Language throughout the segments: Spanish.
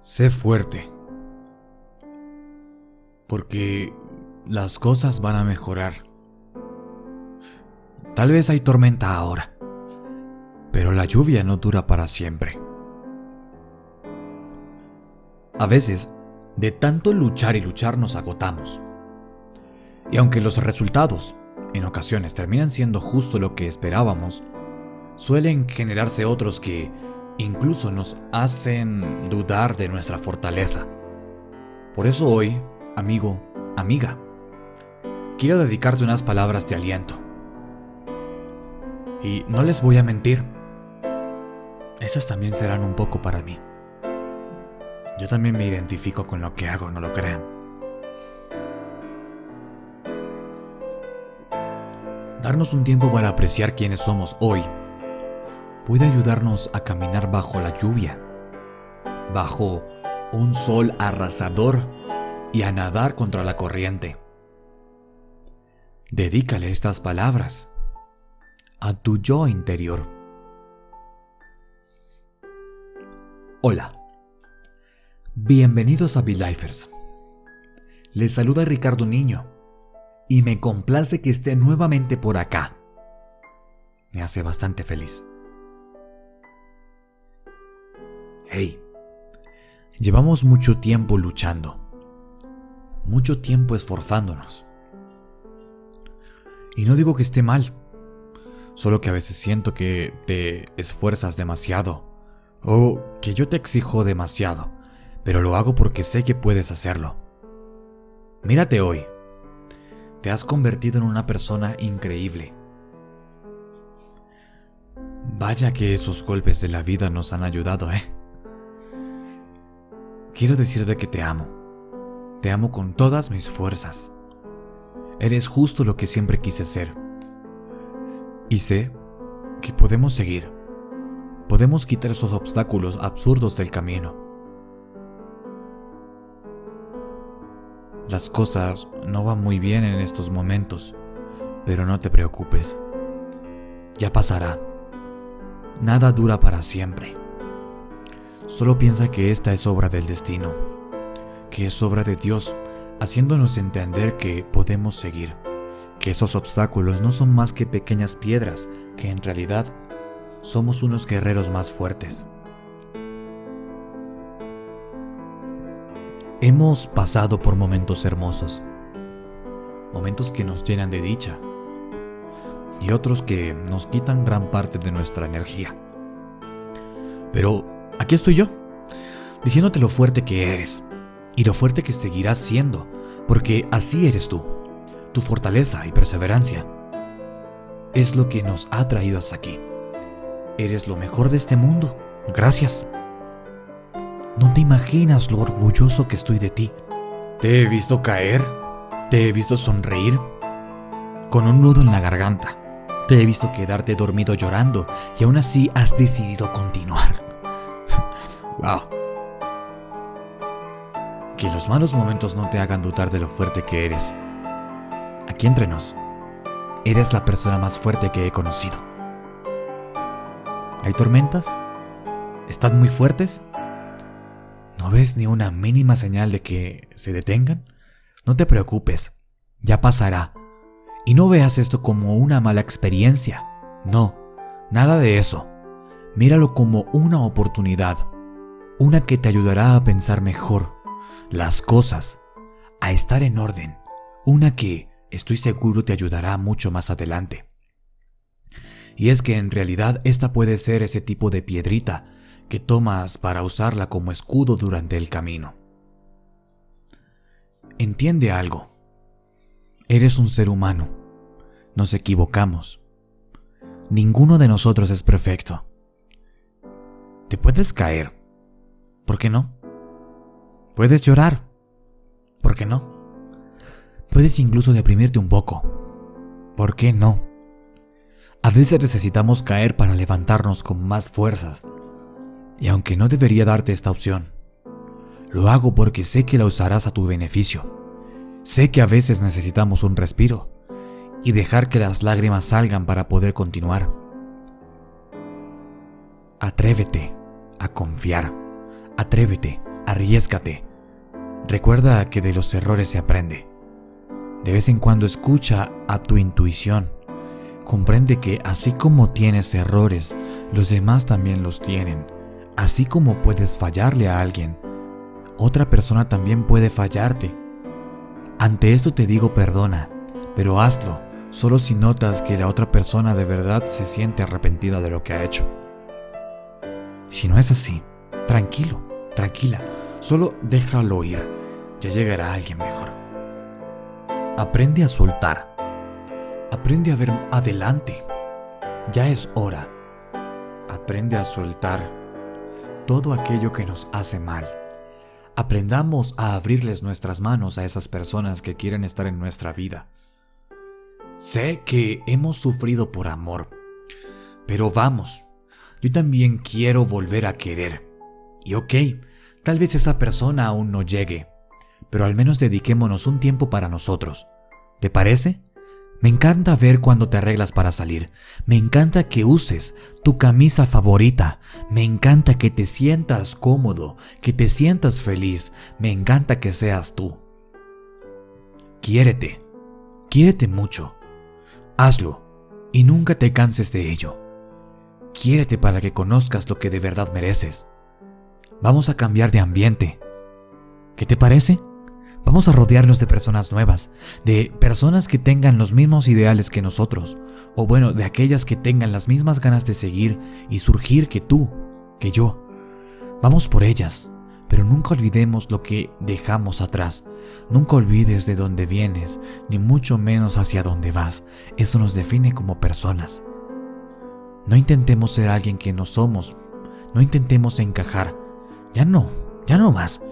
Sé fuerte. Porque las cosas van a mejorar. Tal vez hay tormenta ahora, pero la lluvia no dura para siempre. A veces, de tanto luchar y luchar nos agotamos. Y aunque los resultados, en ocasiones, terminan siendo justo lo que esperábamos, suelen generarse otros que incluso nos hacen dudar de nuestra fortaleza. Por eso hoy, amigo, amiga, quiero dedicarte unas palabras de aliento. Y no les voy a mentir, esas también serán un poco para mí. Yo también me identifico con lo que hago, no lo crean. Darnos un tiempo para apreciar quiénes somos hoy puede ayudarnos a caminar bajo la lluvia, bajo un sol arrasador y a nadar contra la corriente. Dedícale estas palabras a tu yo interior. Hola, bienvenidos a Lifers. Les saluda Ricardo Niño y me complace que esté nuevamente por acá. Me hace bastante feliz. Hey, llevamos mucho tiempo luchando, mucho tiempo esforzándonos. Y no digo que esté mal, solo que a veces siento que te esfuerzas demasiado o que yo te exijo demasiado, pero lo hago porque sé que puedes hacerlo. Mírate hoy, te has convertido en una persona increíble. Vaya que esos golpes de la vida nos han ayudado, ¿eh? Quiero decirte que te amo. Te amo con todas mis fuerzas. Eres justo lo que siempre quise ser. Y sé que podemos seguir. Podemos quitar esos obstáculos absurdos del camino. Las cosas no van muy bien en estos momentos, pero no te preocupes. Ya pasará. Nada dura para siempre. Solo piensa que esta es obra del destino, que es obra de Dios, haciéndonos entender que podemos seguir, que esos obstáculos no son más que pequeñas piedras, que en realidad somos unos guerreros más fuertes. Hemos pasado por momentos hermosos, momentos que nos llenan de dicha y otros que nos quitan gran parte de nuestra energía. Pero Aquí estoy yo, diciéndote lo fuerte que eres y lo fuerte que seguirás siendo, porque así eres tú. Tu fortaleza y perseverancia es lo que nos ha traído hasta aquí. Eres lo mejor de este mundo. Gracias. No te imaginas lo orgulloso que estoy de ti. Te he visto caer, te he visto sonreír, con un nudo en la garganta. Te he visto quedarte dormido llorando y aún así has decidido continuar. Wow. Que los malos momentos no te hagan dudar de lo fuerte que eres. Aquí entre nos, eres la persona más fuerte que he conocido. ¿Hay tormentas? ¿Están muy fuertes? ¿No ves ni una mínima señal de que se detengan? No te preocupes, ya pasará. Y no veas esto como una mala experiencia. No, nada de eso. Míralo como una oportunidad una que te ayudará a pensar mejor las cosas, a estar en orden, una que estoy seguro te ayudará mucho más adelante. Y es que en realidad esta puede ser ese tipo de piedrita que tomas para usarla como escudo durante el camino. Entiende algo. Eres un ser humano. Nos equivocamos. Ninguno de nosotros es perfecto. Te puedes caer, ¿Por qué no? Puedes llorar. ¿Por qué no? Puedes incluso deprimirte un poco. ¿Por qué no? A veces necesitamos caer para levantarnos con más fuerzas. Y aunque no debería darte esta opción, lo hago porque sé que la usarás a tu beneficio. Sé que a veces necesitamos un respiro y dejar que las lágrimas salgan para poder continuar. Atrévete a confiar. Atrévete Arriesgate. Recuerda que de los errores se aprende. De vez en cuando escucha a tu intuición. Comprende que así como tienes errores, los demás también los tienen. Así como puedes fallarle a alguien, otra persona también puede fallarte. Ante esto te digo perdona, pero hazlo solo si notas que la otra persona de verdad se siente arrepentida de lo que ha hecho. Si no es así, tranquilo, tranquila, solo déjalo ir, ya llegará alguien mejor. Aprende a soltar, aprende a ver adelante, ya es hora. Aprende a soltar todo aquello que nos hace mal. Aprendamos a abrirles nuestras manos a esas personas que quieren estar en nuestra vida. Sé que hemos sufrido por amor, pero vamos, yo también quiero volver a querer. Y ok, tal vez esa persona aún no llegue, pero al menos dediquémonos un tiempo para nosotros. ¿Te parece? Me encanta ver cuando te arreglas para salir. Me encanta que uses tu camisa favorita. Me encanta que te sientas cómodo, que te sientas feliz. Me encanta que seas tú. Quiérete. Quiérete mucho. Hazlo y nunca te canses de ello. Quiérete para que conozcas lo que de verdad mereces. Vamos a cambiar de ambiente. ¿Qué te parece? Vamos a rodearnos de personas nuevas, de personas que tengan los mismos ideales que nosotros, o bueno, de aquellas que tengan las mismas ganas de seguir y surgir que tú, que yo. Vamos por ellas, pero nunca olvidemos lo que dejamos atrás. Nunca olvides de dónde vienes, ni mucho menos hacia dónde vas. Eso nos define como personas. No intentemos ser alguien que no somos. No intentemos encajar. Ya no, ya no más.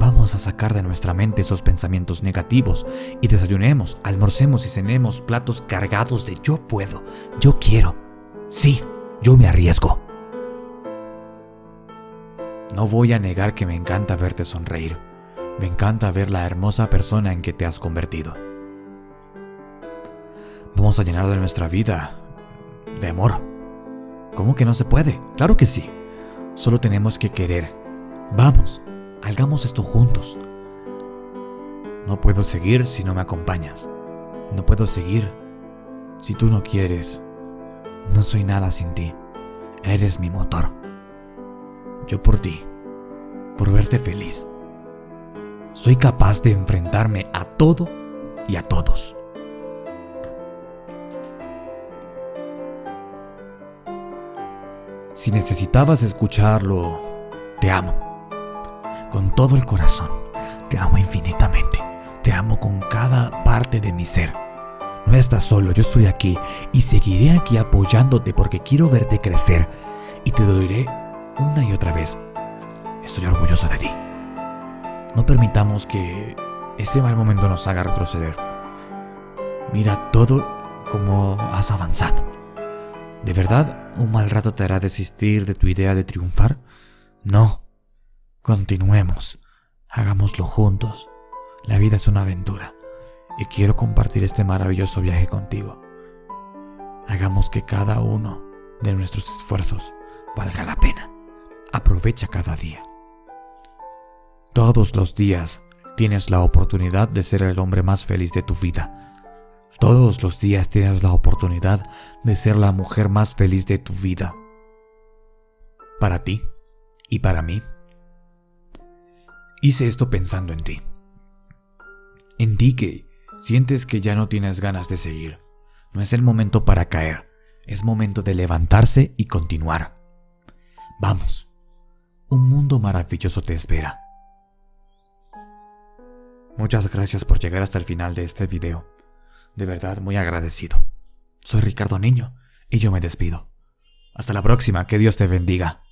Vamos a sacar de nuestra mente esos pensamientos negativos y desayunemos, almorcemos y cenemos platos cargados de yo puedo, yo quiero. Sí, yo me arriesgo. No voy a negar que me encanta verte sonreír. Me encanta ver la hermosa persona en que te has convertido. Vamos a llenar de nuestra vida de amor. ¿Cómo que no se puede? Claro que sí. Solo tenemos que querer. Vamos, hagamos esto juntos. No puedo seguir si no me acompañas. No puedo seguir si tú no quieres. No soy nada sin ti. Eres mi motor. Yo por ti, por verte feliz. Soy capaz de enfrentarme a todo y a todos. Si necesitabas escucharlo, te amo. Con todo el corazón, te amo infinitamente. Te amo con cada parte de mi ser. No estás solo, yo estoy aquí y seguiré aquí apoyándote porque quiero verte crecer y te doleré una y otra vez. Estoy orgulloso de ti. No permitamos que ese mal momento nos haga retroceder. Mira todo como has avanzado. ¿De verdad un mal rato te hará desistir de tu idea de triunfar? No. Continuemos. Hagámoslo juntos. La vida es una aventura y quiero compartir este maravilloso viaje contigo. Hagamos que cada uno de nuestros esfuerzos valga la pena. Aprovecha cada día. Todos los días tienes la oportunidad de ser el hombre más feliz de tu vida. Todos los días tienes la oportunidad de ser la mujer más feliz de tu vida. Para ti y para mí. Hice esto pensando en ti. En ti que sientes que ya no tienes ganas de seguir. No es el momento para caer, es momento de levantarse y continuar. Vamos, un mundo maravilloso te espera. Muchas gracias por llegar hasta el final de este video. De verdad muy agradecido. Soy Ricardo Niño y yo me despido. Hasta la próxima, que Dios te bendiga.